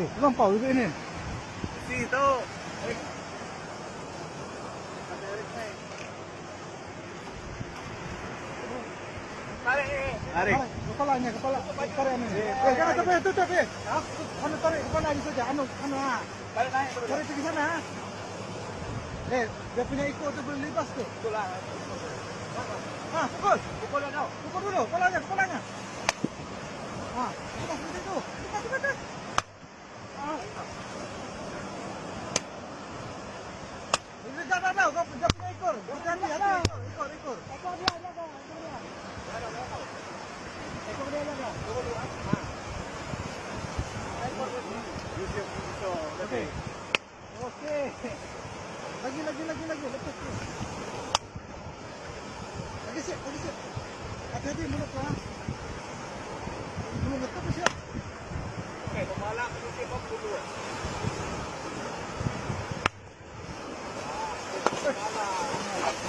Eh, lampau juga ini. Situ. Tarik. Tarik. Kepalanya, kepala, tarik ini. Eh, jangan sampai tutup eh. Anu tarik kepala aja saja. Anu, anu ah. Tarik naik. Tarik ke sana. ah. Eh, dia punya ikut tu boleh lepas tu. Betul lah. Ah, pukul. Pukul kau. Pukul dulu, kepalanya, kepalanya. Ah, lepas itu. Lepas, lepas, lepas. Ini dah, dah. Kau punya ekor, ekor, ekor. Ekor dia, ada, ada. Ekor dia. Ekor dia, ada, ada. Okey. Okey. Lagi, lagi, lagi, lagi. Lepas tu. Lagi siap, lagi siap. Hati-hati mulut lah. Mulut letak tu siap. Okey, pembalap mesti kau dulu.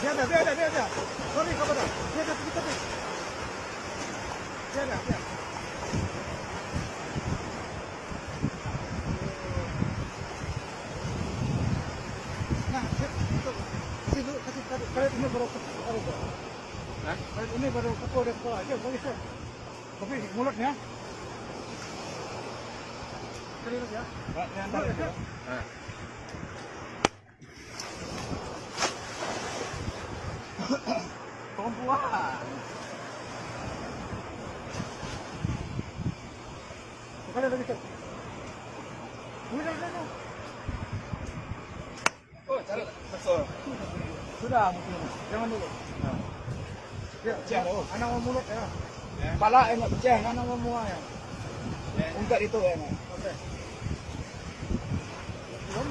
Dia ada, dia ada, dia ada. Sorry kepada. Dia ada tepi tepi. Dia ada, dia. Nah, sip. Tuh. Kasih dulu, ini baru. Hah? Karet ini baru pukul dia kepala. Dia bagi sip. Tapi mulutnya. Serius ya. Mulut ya. Sip. Ha. Perempuan. Kepala lagi sip. Mulut dah, dah, dah. Oh, cara betul. Sudah mungkin. Jangan dulu. Ya, Pecah dah, oh. Anak mau mulut ya. Kepala yang nak pecah, anak mau muak ya. Itu ya. Okey. Belum.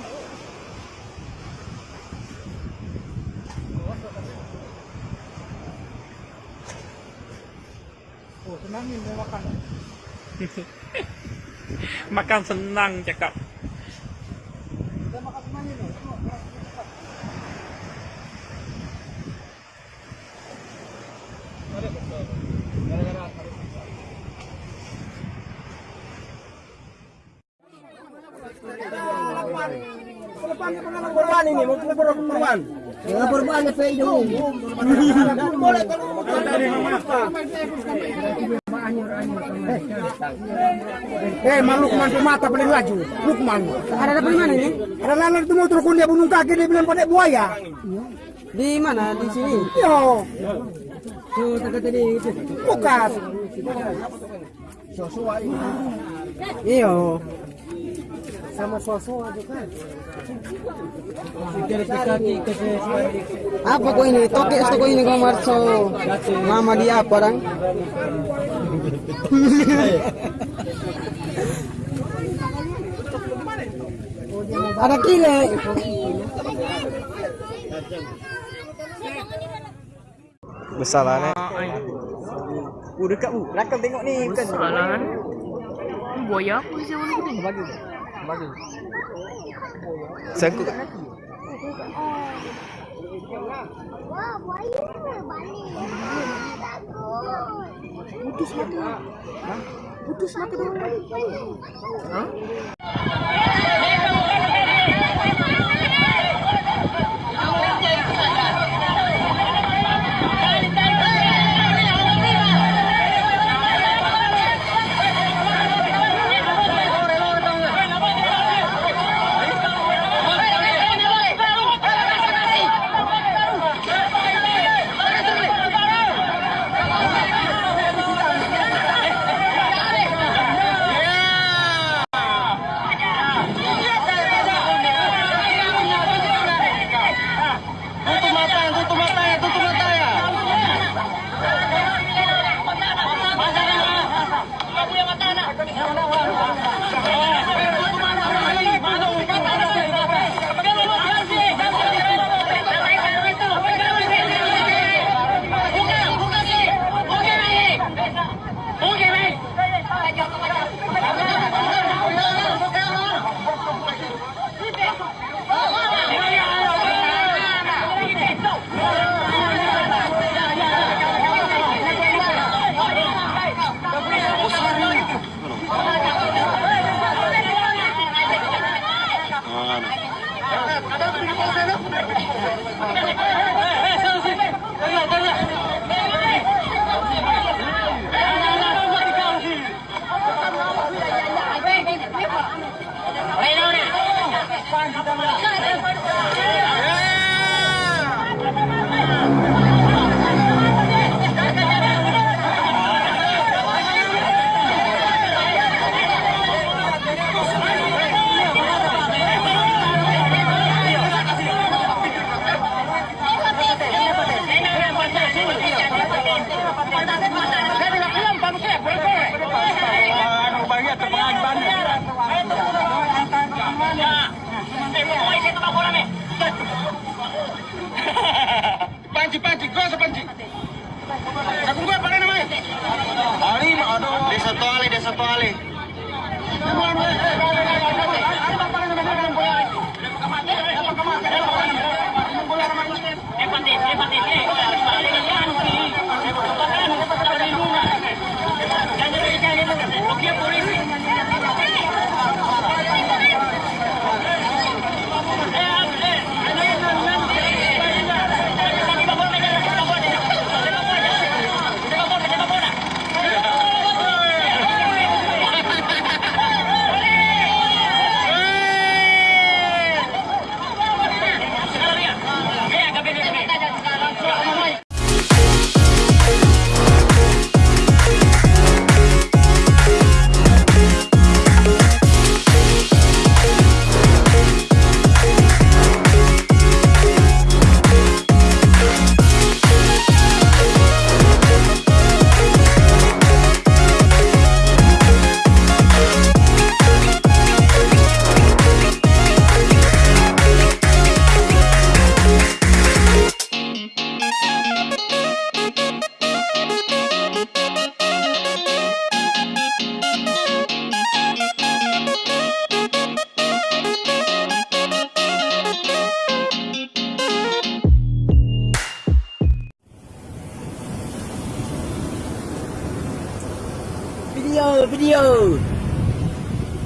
Oh, senang ni mau makan. Makan senang cakap. Korban ini, mau korban. Ya, korban apa itu? Boleh kalau Eh, malu Lukman mata paling laju. Lukman. Ada dapat di mana ini? Ada lalat itu motor kun dia bunuh kaki dia bilang pada buaya. Di mana? Di sini. Yo, Tuh, dekat tadi itu. bukan. Iyo. Sama sosok aja kan. Apa kau ini? Toke atau kau ini kau marso? Mama dia apa orang? Ada kile. Besar lah ni. Oh, dekat bu. Belakang tengok ni bukan. Salah Buaya apa sih warna kuning? Bagi. Sangkut. Wah, balik. Putus mata. Putus mata dulu. Tutup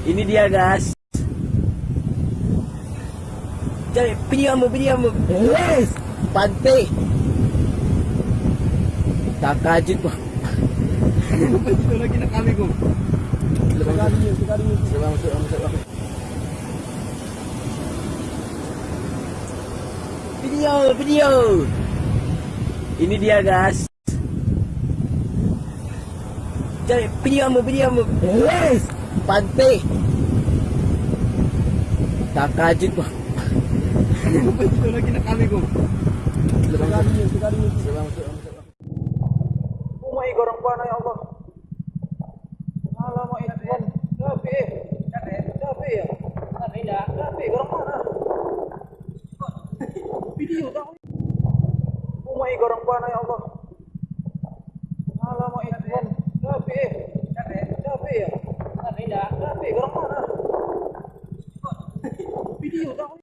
Ini dia guys. Cari video mu video mu. Yes. Pantai. Tak kajut. Itu lagi nak kami sebang. Video video. Ini dia guys. Cari video mu video mu. Yes. Pantai. Tak kajut kok. Itu lagi nak kami kok. Sekali sekali. Sebang sebang sebang. Umai gorong pana ya Allah. you.